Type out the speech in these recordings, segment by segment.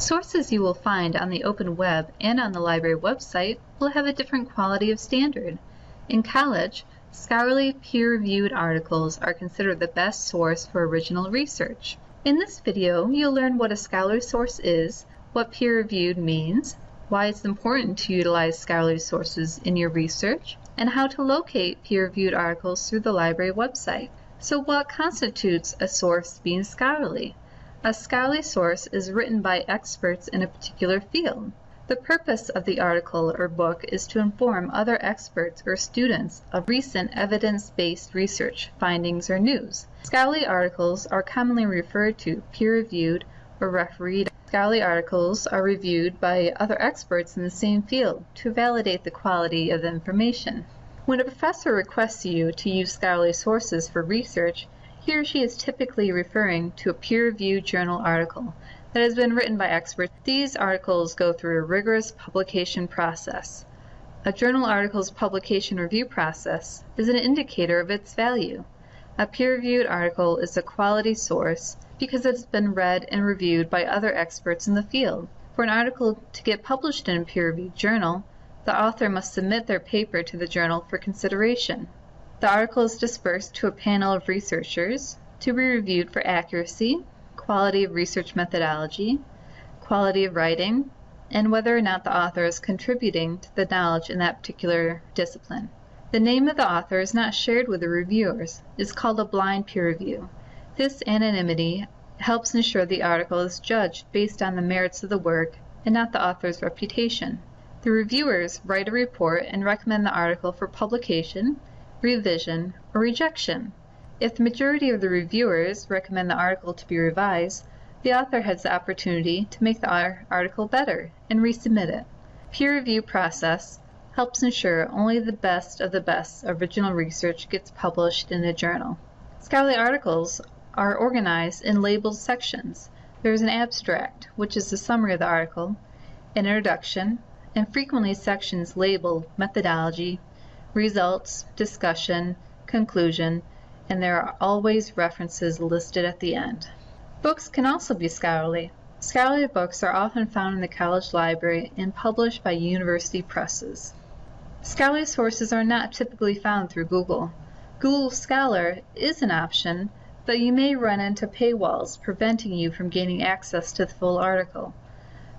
Sources you will find on the open web and on the library website will have a different quality of standard. In college, scholarly peer-reviewed articles are considered the best source for original research. In this video, you'll learn what a scholarly source is, what peer-reviewed means, why it's important to utilize scholarly sources in your research, and how to locate peer-reviewed articles through the library website. So what constitutes a source being scholarly? A scholarly source is written by experts in a particular field. The purpose of the article or book is to inform other experts or students of recent evidence-based research findings or news. Scholarly articles are commonly referred to peer-reviewed or refereed. Scholarly articles are reviewed by other experts in the same field to validate the quality of the information. When a professor requests you to use scholarly sources for research, he or she is typically referring to a peer-reviewed journal article that has been written by experts. These articles go through a rigorous publication process. A journal article's publication review process is an indicator of its value. A peer-reviewed article is a quality source because it has been read and reviewed by other experts in the field. For an article to get published in a peer-reviewed journal, the author must submit their paper to the journal for consideration. The article is dispersed to a panel of researchers to be reviewed for accuracy, quality of research methodology, quality of writing, and whether or not the author is contributing to the knowledge in that particular discipline. The name of the author is not shared with the reviewers. It is called a blind peer review. This anonymity helps ensure the article is judged based on the merits of the work and not the author's reputation. The reviewers write a report and recommend the article for publication revision, or rejection. If the majority of the reviewers recommend the article to be revised, the author has the opportunity to make the article better and resubmit it. Peer review process helps ensure only the best of the best original research gets published in a journal. Scholarly articles are organized in labeled sections. There is an abstract, which is the summary of the article, an introduction, and frequently sections labeled methodology, results, discussion, conclusion, and there are always references listed at the end. Books can also be scholarly. Scholarly books are often found in the college library and published by university presses. Scholarly sources are not typically found through Google. Google Scholar is an option, but you may run into paywalls preventing you from gaining access to the full article.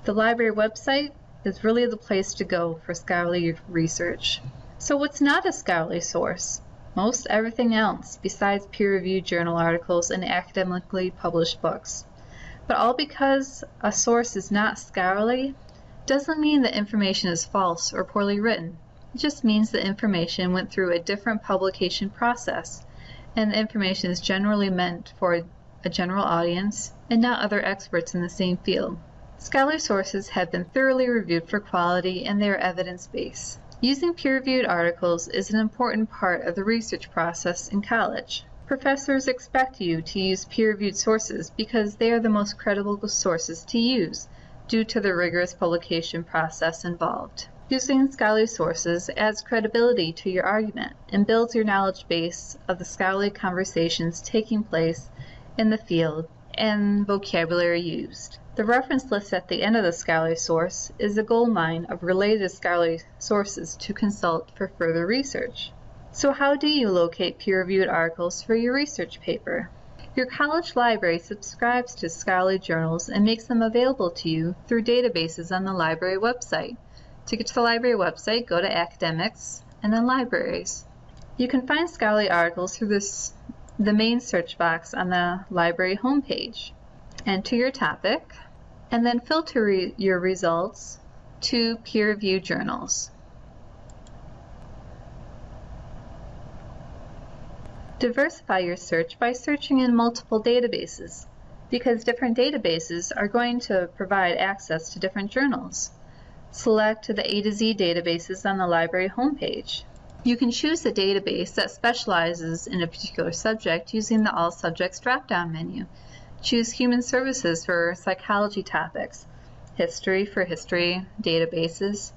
The library website is really the place to go for scholarly research. So what's not a scholarly source? Most everything else besides peer-reviewed journal articles and academically published books. But all because a source is not scholarly doesn't mean the information is false or poorly written. It just means the information went through a different publication process and the information is generally meant for a general audience and not other experts in the same field. Scholarly sources have been thoroughly reviewed for quality and they are evidence-based. Using peer-reviewed articles is an important part of the research process in college. Professors expect you to use peer-reviewed sources because they are the most credible sources to use due to the rigorous publication process involved. Using scholarly sources adds credibility to your argument and builds your knowledge base of the scholarly conversations taking place in the field and vocabulary used. The reference list at the end of the scholarly source is a goldmine of related scholarly sources to consult for further research. So how do you locate peer-reviewed articles for your research paper? Your college library subscribes to scholarly journals and makes them available to you through databases on the library website. To get to the library website, go to Academics and then Libraries. You can find scholarly articles through this, the main search box on the library homepage. Enter your topic, and then filter re your results to peer-reviewed journals. Diversify your search by searching in multiple databases because different databases are going to provide access to different journals. Select the A to Z databases on the library homepage. You can choose a database that specializes in a particular subject using the All Subjects drop-down menu. Choose Human Services for psychology topics, History for history databases,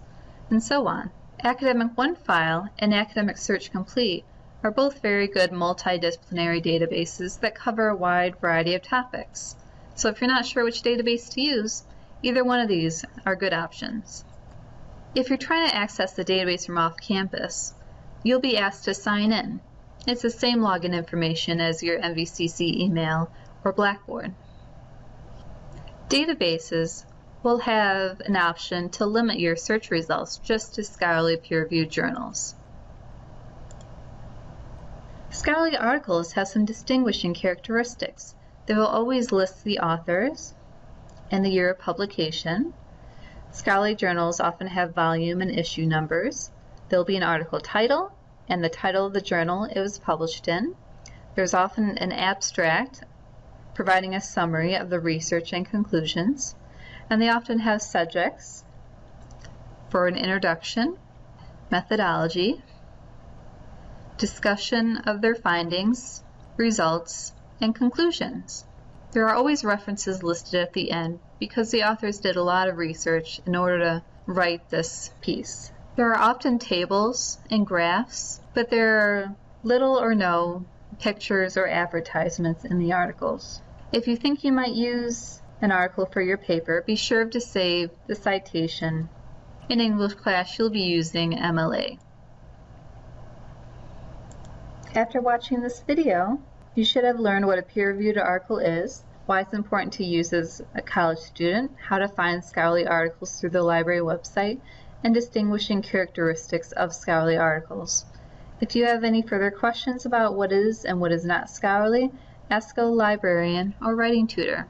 and so on. Academic OneFile and Academic Search Complete are both very good multidisciplinary databases that cover a wide variety of topics. So if you're not sure which database to use, Either one of these are good options. If you're trying to access the database from off campus, you'll be asked to sign in. It's the same login information as your MVCC email or Blackboard. Databases will have an option to limit your search results just to scholarly peer-reviewed journals. Scholarly articles have some distinguishing characteristics. They will always list the authors and the year of publication. Scholarly journals often have volume and issue numbers. There'll be an article title and the title of the journal it was published in. There's often an abstract providing a summary of the research and conclusions and they often have subjects for an introduction, methodology, discussion of their findings, results, and conclusions. There are always references listed at the end because the authors did a lot of research in order to write this piece. There are often tables and graphs, but there are little or no pictures or advertisements in the articles. If you think you might use an article for your paper, be sure to save the citation. In English class, you'll be using MLA. After watching this video, you should have learned what a peer-reviewed article is, why it's important to use as a college student, how to find scholarly articles through the library website, and distinguishing characteristics of scholarly articles. If you have any further questions about what is and what is not scholarly, ask a librarian or writing tutor.